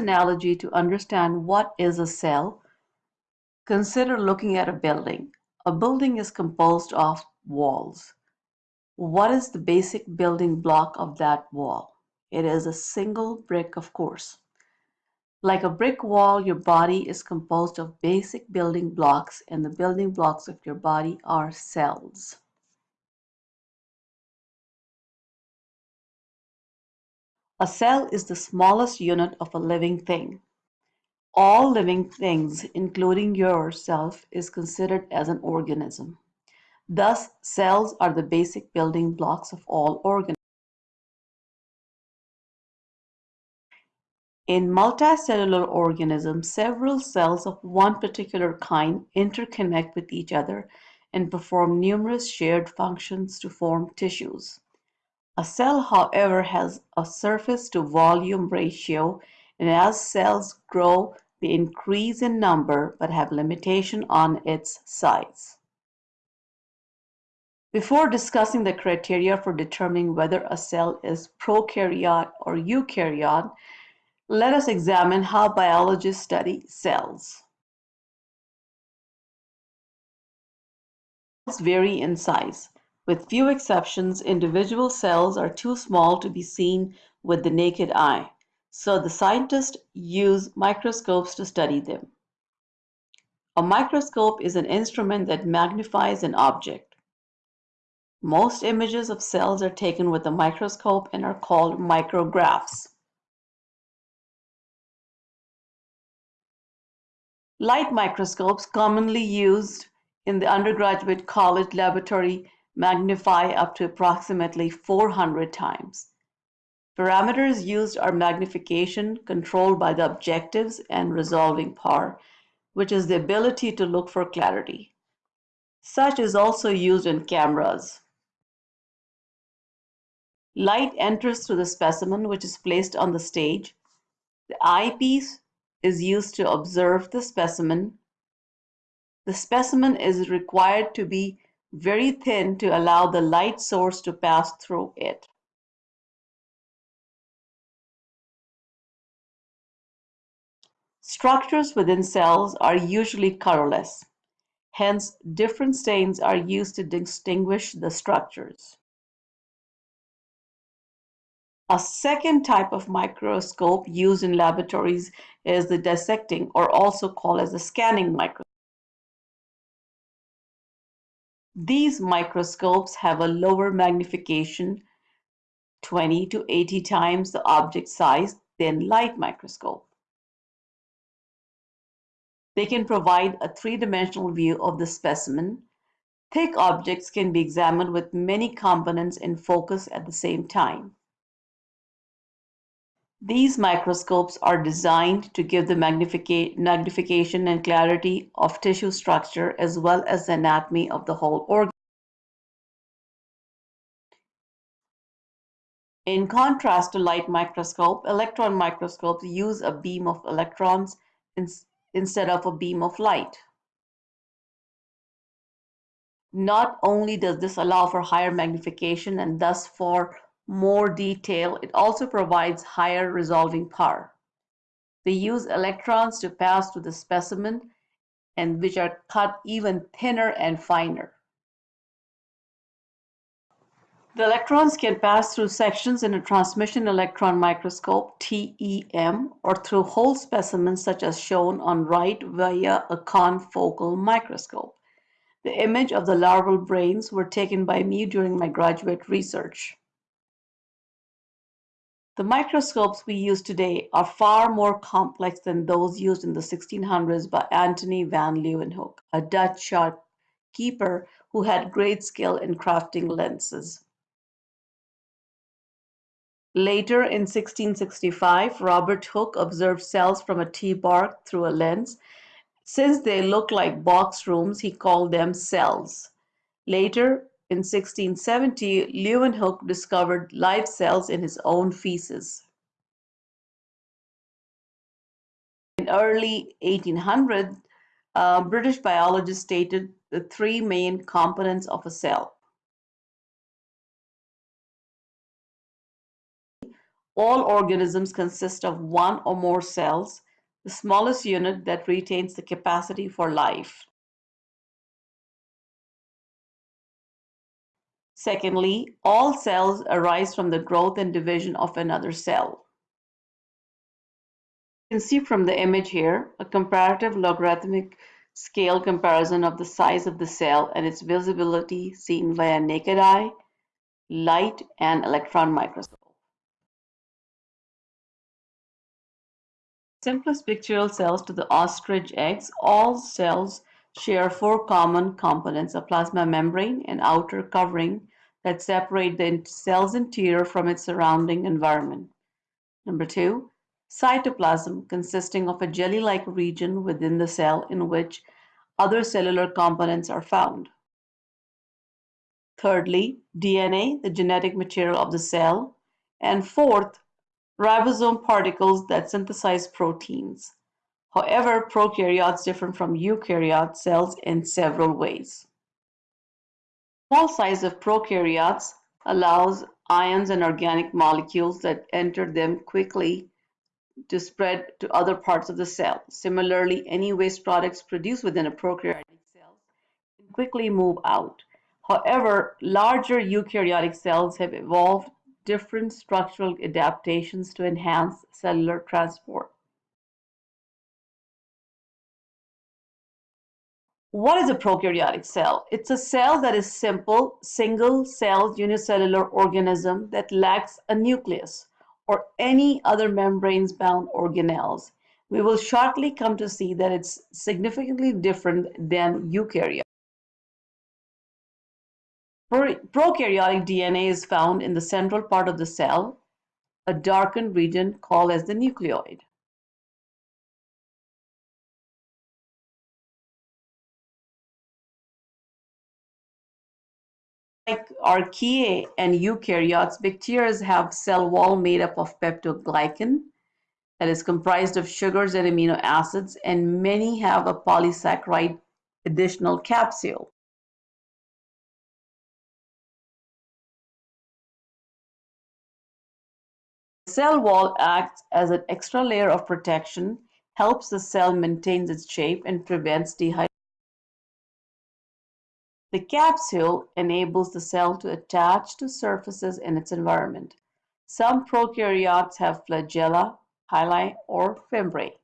analogy to understand what is a cell, consider looking at a building. A building is composed of walls. What is the basic building block of that wall? It is a single brick, of course. Like a brick wall, your body is composed of basic building blocks, and the building blocks of your body are cells. A cell is the smallest unit of a living thing. All living things, including yourself, is considered as an organism. Thus, cells are the basic building blocks of all organisms. In multicellular organisms, several cells of one particular kind interconnect with each other and perform numerous shared functions to form tissues. A cell, however, has a surface to volume ratio, and as cells grow, they increase in number but have limitation on its size. Before discussing the criteria for determining whether a cell is prokaryote or eukaryote, let us examine how biologists study cells. Cells vary in size. With few exceptions, individual cells are too small to be seen with the naked eye, so the scientists use microscopes to study them. A microscope is an instrument that magnifies an object. Most images of cells are taken with a microscope and are called micrographs. Light microscopes commonly used in the undergraduate college laboratory magnify up to approximately 400 times. Parameters used are magnification controlled by the objectives and resolving power, which is the ability to look for clarity. Such is also used in cameras. Light enters through the specimen which is placed on the stage. The eyepiece is used to observe the specimen. The specimen is required to be very thin to allow the light source to pass through it. Structures within cells are usually colorless. Hence, different stains are used to distinguish the structures. A second type of microscope used in laboratories is the dissecting or also called as the scanning microscope. These microscopes have a lower magnification, 20 to 80 times the object size than light microscope. They can provide a three-dimensional view of the specimen. Thick objects can be examined with many components in focus at the same time. These microscopes are designed to give the magnifica magnification and clarity of tissue structure as well as the anatomy of the whole organ. In contrast to light microscope, electron microscopes use a beam of electrons in, instead of a beam of light. Not only does this allow for higher magnification and thus for more detail, it also provides higher resolving power. They use electrons to pass through the specimen and which are cut even thinner and finer. The electrons can pass through sections in a transmission electron microscope, TEM, or through whole specimens such as shown on right via a confocal microscope. The image of the larval brains were taken by me during my graduate research. The microscopes we use today are far more complex than those used in the 1600s by Antony van Leeuwenhoek, a Dutch shopkeeper who had great skill in crafting lenses. Later in 1665, Robert Hooke observed cells from a tea bark through a lens. Since they look like box rooms, he called them cells. Later, in 1670, Leeuwenhoek discovered live cells in his own feces. In early 1800, uh, British biologists stated the three main components of a cell. All organisms consist of one or more cells, the smallest unit that retains the capacity for life. Secondly, all cells arise from the growth and division of another cell. You can see from the image here a comparative logarithmic scale comparison of the size of the cell and its visibility seen via naked eye, light, and electron microscope. Simplest bacterial cells to the ostrich eggs, all cells share four common components, a plasma membrane, an outer covering, that separate the cell's interior from its surrounding environment. Number two, cytoplasm consisting of a jelly-like region within the cell in which other cellular components are found. Thirdly, DNA, the genetic material of the cell. And fourth, ribosome particles that synthesize proteins. However, prokaryotes differ from eukaryote cells in several ways small size of prokaryotes allows ions and organic molecules that enter them quickly to spread to other parts of the cell. Similarly, any waste products produced within a prokaryotic cell can quickly move out. However, larger eukaryotic cells have evolved different structural adaptations to enhance cellular transport. What is a prokaryotic cell? It's a cell that is simple, single-celled unicellular organism that lacks a nucleus or any other membranes-bound organelles. We will shortly come to see that it's significantly different than eukaryotes. Prokaryotic DNA is found in the central part of the cell, a darkened region called as the nucleoid. Like archaea and eukaryotes, bacteria have cell wall made up of peptidoglycan that is comprised of sugars and amino acids, and many have a polysaccharide additional capsule. The cell wall acts as an extra layer of protection, helps the cell maintain its shape, and prevents dehydration. The capsule enables the cell to attach to surfaces in its environment. Some prokaryotes have flagella, pili, or fimbriae.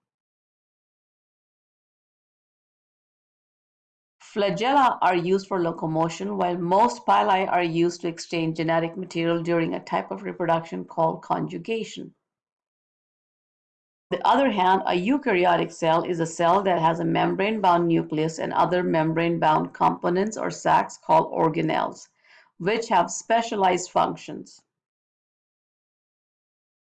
Flagella are used for locomotion, while most pili are used to exchange genetic material during a type of reproduction called conjugation the other hand, a eukaryotic cell is a cell that has a membrane-bound nucleus and other membrane-bound components or sacs called organelles, which have specialized functions.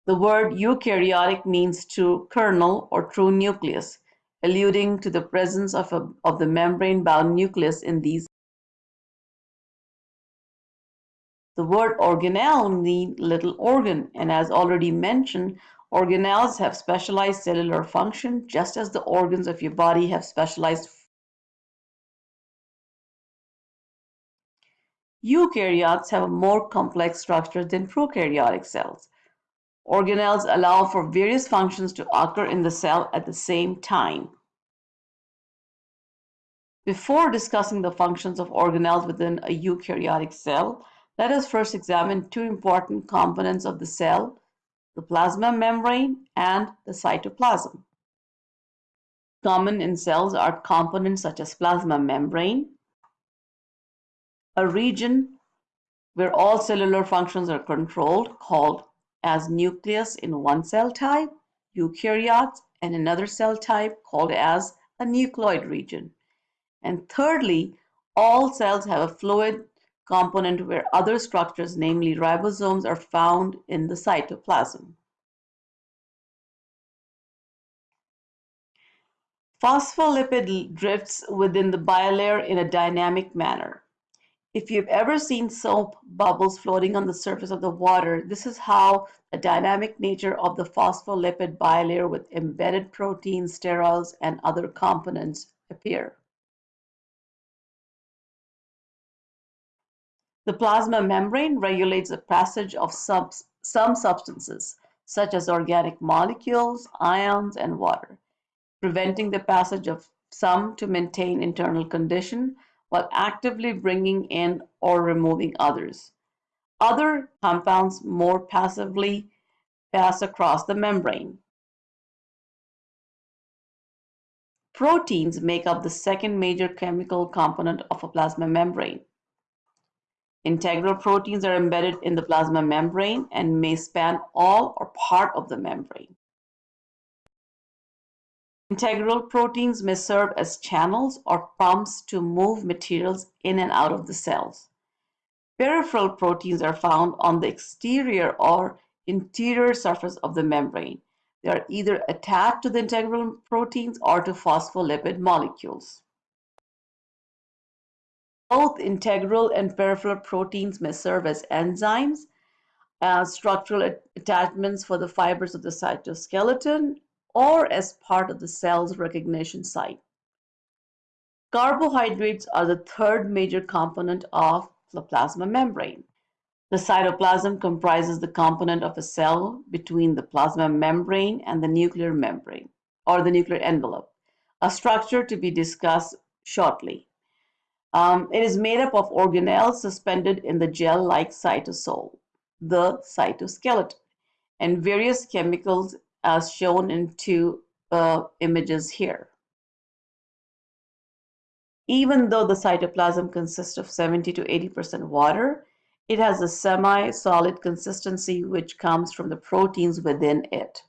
The word eukaryotic means true kernel or true nucleus, alluding to the presence of, a, of the membrane-bound nucleus in these. The word organelle means little organ, and as already mentioned, Organelles have specialized cellular function just as the organs of your body have specialized Eukaryotes have a more complex structure than prokaryotic cells. Organelles allow for various functions to occur in the cell at the same time. Before discussing the functions of organelles within a eukaryotic cell, let us first examine two important components of the cell, the plasma membrane, and the cytoplasm. Common in cells are components such as plasma membrane, a region where all cellular functions are controlled called as nucleus in one cell type, eukaryotes, and another cell type called as a nucleoid region. And thirdly, all cells have a fluid component where other structures, namely ribosomes, are found in the cytoplasm. Phospholipid drifts within the bilayer in a dynamic manner. If you've ever seen soap bubbles floating on the surface of the water, this is how the dynamic nature of the phospholipid bilayer with embedded proteins, sterols, and other components appear. The plasma membrane regulates the passage of some, some substances. such as organic molecules, ions, and water, preventing the passage of some to maintain internal condition while actively bringing in or removing others. Other compounds more passively pass across the membrane. Proteins make up the second major chemical component of a plasma membrane. Integral proteins are embedded in the plasma membrane and may span all or part of the membrane. Integral proteins may serve as channels or pumps to move materials in and out of the cells. Peripheral proteins are found on the exterior or interior surface of the membrane. They are either attached to the integral proteins or to phospholipid molecules. Both integral and peripheral proteins may serve as enzymes, as structural attachments for the fibers of the cytoskeleton, or as part of the cell's recognition site. Carbohydrates are the third major component of the plasma membrane. The cytoplasm comprises the component of a cell between the plasma membrane and the nuclear membrane, or the nuclear envelope, a structure to be discussed shortly. Um, it is made up of organelles suspended in the gel-like cytosol, the cytoskeleton, and various chemicals as shown in two uh, images here. Even though the cytoplasm consists of 70 to 80% water, it has a semi-solid consistency which comes from the proteins within it.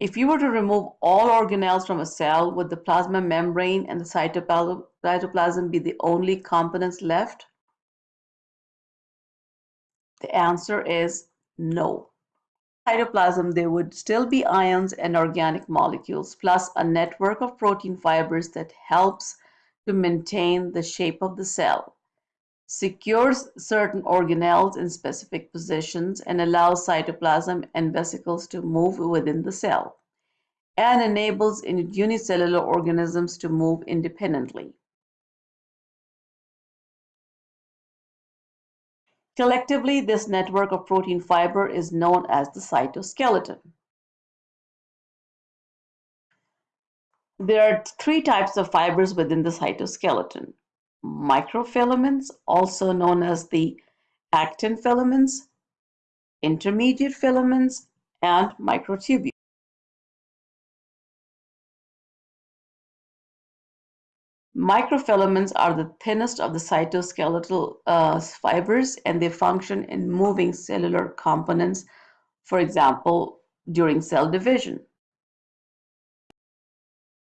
If you were to remove all organelles from a cell, would the plasma membrane and the cytoplasm be the only components left? The answer is no. Cytoplasm, there would still be ions and organic molecules, plus a network of protein fibers that helps to maintain the shape of the cell, secures certain organelles in specific positions, and allows cytoplasm and vesicles to move within the cell, and enables unicellular organisms to move independently. Collectively, this network of protein fiber is known as the cytoskeleton. There are three types of fibers within the cytoskeleton. Microfilaments, also known as the actin filaments, intermediate filaments, and microtubules. Microfilaments are the thinnest of the cytoskeletal uh, fibers and they function in moving cellular components, for example, during cell division.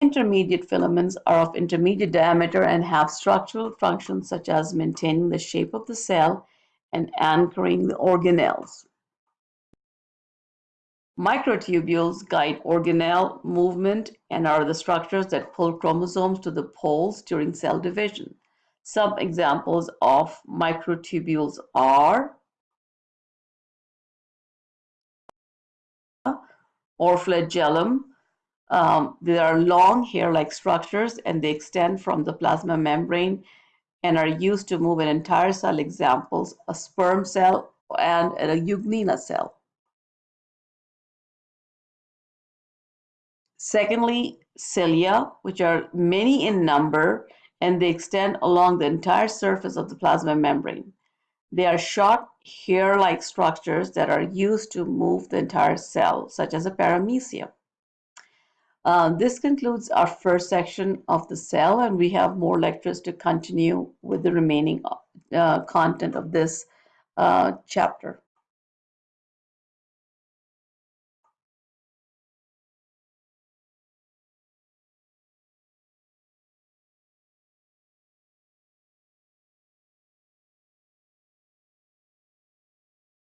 Intermediate filaments are of intermediate diameter and have structural functions such as maintaining the shape of the cell and anchoring the organelles. Microtubules guide organelle movement and are the structures that pull chromosomes to the poles during cell division. Some examples of microtubules are or flagellum, um, they are long hair-like structures and they extend from the plasma membrane and are used to move an entire cell. Examples, a sperm cell and a euglena cell. Secondly, cilia, which are many in number and they extend along the entire surface of the plasma membrane. They are short hair-like structures that are used to move the entire cell, such as a paramecia. Uh, this concludes our first section of the cell, and we have more lectures to continue with the remaining uh, content of this uh, chapter.